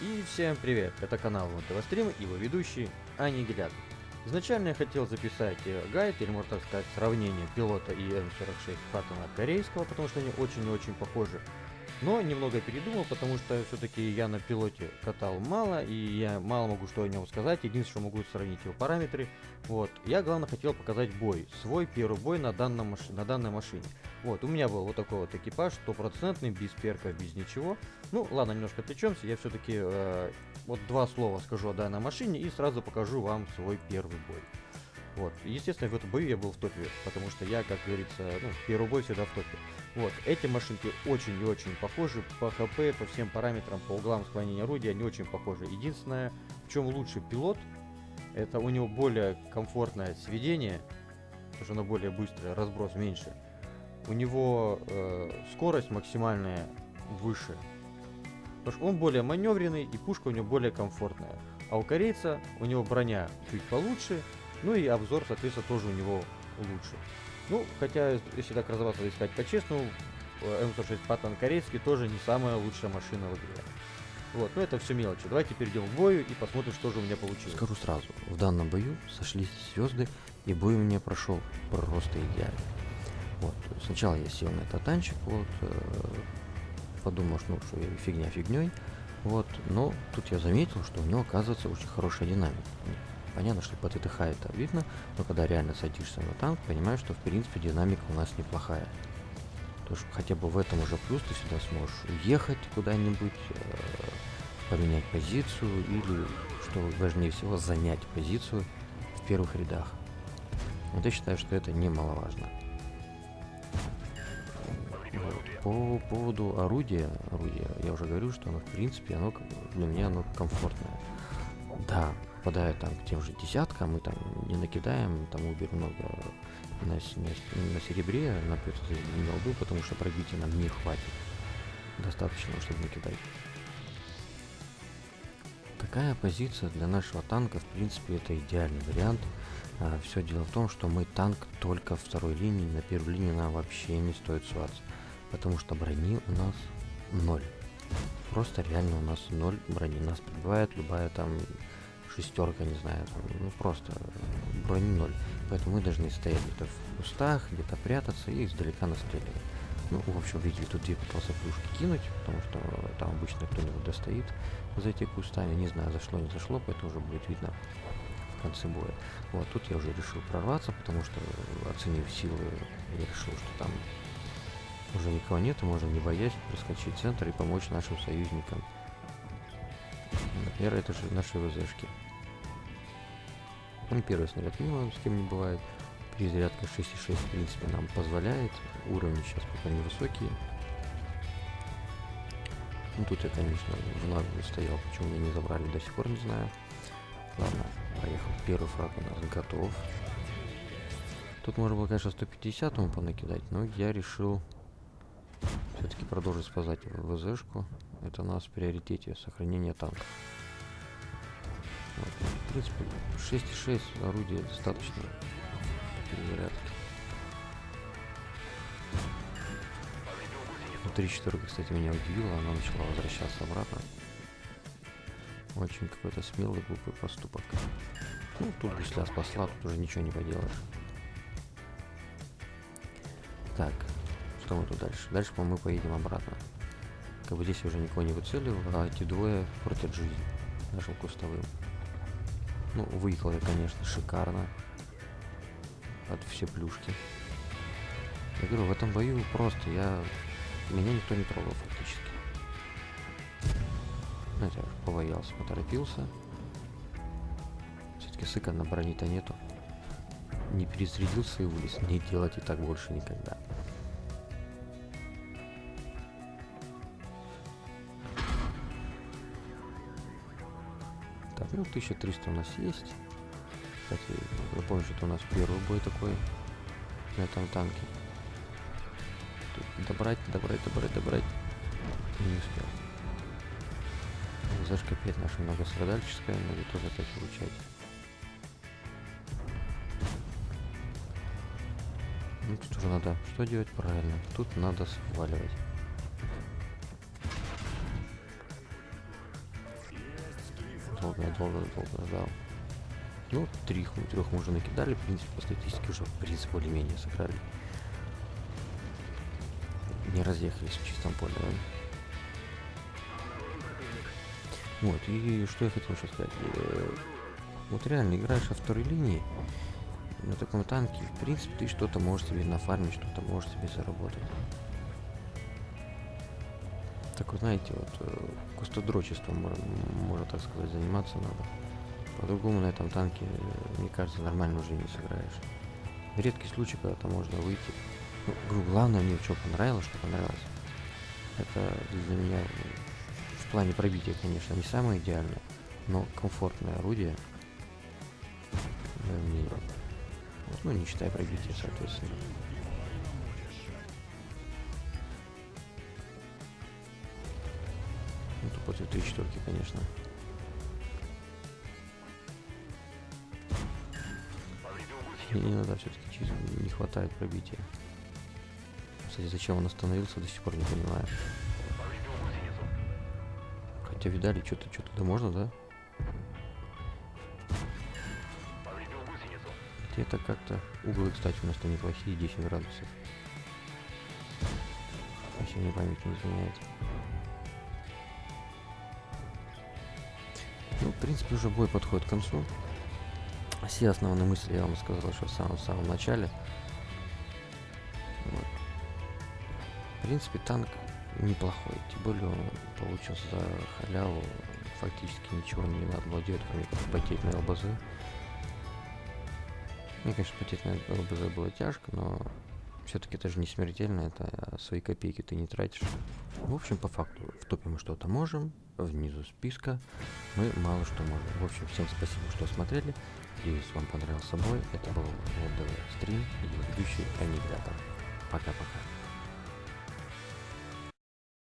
И всем привет, это канал ВТВ Стрим и его ведущий Аннигилятор. Изначально я хотел записать э, гайд, или можно так сказать, сравнение пилота и М46 Паттона корейского, потому что они очень и очень похожи. Но немного передумал, потому что все-таки я на пилоте катал мало, и я мало могу что о нем сказать. Единственное, что могу сравнить его параметры. Вот. Я, главное, хотел показать бой. Свой первый бой на, данном на данной машине. Вот, у меня был вот такой вот экипаж, стопроцентный, без перка, без ничего. Ну, ладно, немножко отвлечемся. Я все-таки э, вот два слова скажу о данной машине и сразу покажу вам свой первый бой. Вот. Естественно, в этом бою я был в топе, потому что я, как говорится, ну, первый бой всегда в топе. Вот. Эти машинки очень и очень похожи по ХП, по всем параметрам, по углам склонения орудия, они очень похожи. Единственное, в чем лучше пилот, это у него более комфортное сведение, потому что оно более быстрое, разброс меньше. У него э, скорость максимальная выше, потому что он более маневренный и пушка у него более комфортная. А у корейца у него броня чуть получше, ну и обзор, соответственно, тоже у него лучше. Ну, хотя, если так разобраться и сказать по-честному, М106 Паттон корейский тоже не самая лучшая машина в игре. Вот, ну это все мелочи. Давайте перейдем к бою и посмотрим, что же у меня получилось. Скажу сразу, в данном бою сошлись звезды, и бой у меня прошел просто идеально. Вот, сначала я сел на этот танчик, вот, э, подумал, что, ну, что фигня фигней, вот, но тут я заметил, что у него оказывается очень хорошая динамика. Понятно, что по ТТХ это видно, но когда реально садишься на танк, понимаешь, что в принципе динамика у нас неплохая. То есть хотя бы в этом уже плюс ты сюда сможешь уехать куда-нибудь, э, поменять позицию или, что важнее всего, занять позицию в первых рядах. Вот я считаю, что это немаловажно. По поводу орудия, орудия, я уже говорю, что оно в принципе, оно для меня оно комфортное. Да, попадая там к тем же десяткам, мы там не накидаем, там убер много на, на, на серебре, на голду, потому что пробития нам не хватит. Достаточно, чтобы накидать. Такая позиция для нашего танка, в принципе, это идеальный вариант. А, все дело в том, что мы танк только второй линии, на первой линии нам вообще не стоит суваться. Потому что брони у нас ноль. Просто реально у нас ноль брони. Нас прибывает любая там шестерка, не знаю, там, ну просто брони ноль. Поэтому мы должны стоять где-то в кустах, где-то прятаться и издалека настреливать. Ну, в общем, видите, тут я пытался плюшки кинуть, потому что там обычно кто-нибудь достоит за эти кустами. Не знаю, зашло, не зашло, поэтому уже будет видно в конце боя. Вот, тут я уже решил прорваться, потому что, оценив силы, я решил, что там уже никого нет, и можно не боясь проскочить центр и помочь нашим союзникам. Например, это же наши ВЗшки. Ну, первый снаряд мимо, с кем не бывает. Перезарядка 6,6 в принципе нам позволяет. Уровни сейчас пока невысокие. Ну тут я, конечно, в наглую стоял, почему меня не забрали, до сих пор не знаю. Ладно, поехал. Первый фраг у нас готов. Тут можно было, конечно, 150 ему понакидать, но я решил все-таки продолжить спасать ВЗшку. Это у нас в приоритете сохранение танка. Вот. В принципе, 6,6 орудия достаточно перезарядки. Ну, 3 четверка, кстати, меня удивила, она начала возвращаться обратно. Очень какой-то смелый, глупый поступок. Ну, тут гусля спасла, тут уже ничего не поделаешь. Так, что мы тут дальше? Дальше, по-моему, мы поедем обратно. Как бы здесь уже никого не выцелил, а эти двое портят жизнь нашим кустовым. Ну, выехал я, конечно, шикарно. От все плюшки. Я говорю, в этом бою просто я... Меня никто не трогал фактически. Знаете, я побоялся, поторопился. Все-таки сыка на брони-то нету. Не перезарядился и вылез. Не делать и так больше никогда. Ну 1300 у нас есть. Кстати, напомню, что это у нас первый бой такой на этом танке. Тут добрать, добрать, добрать, добрать. Не успел. Зашка опять наша многострадальческая, надо тоже опять получать. Ну тут уже надо что делать правильно? Тут надо сваливать. Долго, долго, долго ждал. Ну, три, трех мы уже накидали, в принципе, по статистике уже, в принципе, более-менее сыграли. Не разъехались в чистом поле, да? Вот, и что я хотел еще сказать. Э, вот реально играешь во второй линии, на таком танке, в принципе, ты что-то можешь себе нафармить, что-то можешь себе заработать. Так вы знаете, вот э, кустодрочеством, можно, так сказать, заниматься надо. По-другому на этом танке, э, мне кажется, нормально уже не сыграешь. Редкий случай, когда там можно выйти. Ну, главное мне что понравилось, что понравилось. Это для меня в плане пробития, конечно, не самое идеальное, но комфортное орудие. Мнение. Ну, не считая пробития, соответственно. Три четверки, конечно. И иногда все-таки не хватает пробития. Кстати, зачем он остановился, до сих пор не понимаю. Хотя видали, что-то что-то да можно, да? Хотя это как-то... Углы, кстати, у нас-то неплохие, 10 градусов. Если мне память не изменяет. Ну, в принципе, уже бой подходит к концу. Все основные мысли я вам сказал еще в самом-самом начале. Вот. В принципе, танк неплохой. Тем более он получился за халяву. Фактически ничего не делать, кроме потеть на ЛБЗ. Мне, конечно, потеть на ЛБЗ было тяжко, но все-таки это же не смертельно, это свои копейки ты не тратишь. В общем, по факту, в топе мы что-то можем, внизу списка мы мало что можем. В общем, всем спасибо, что смотрели. Надеюсь, вам понравился бой. Это был ВДВ стрим и ведущий Аннигилятор. Пока-пока.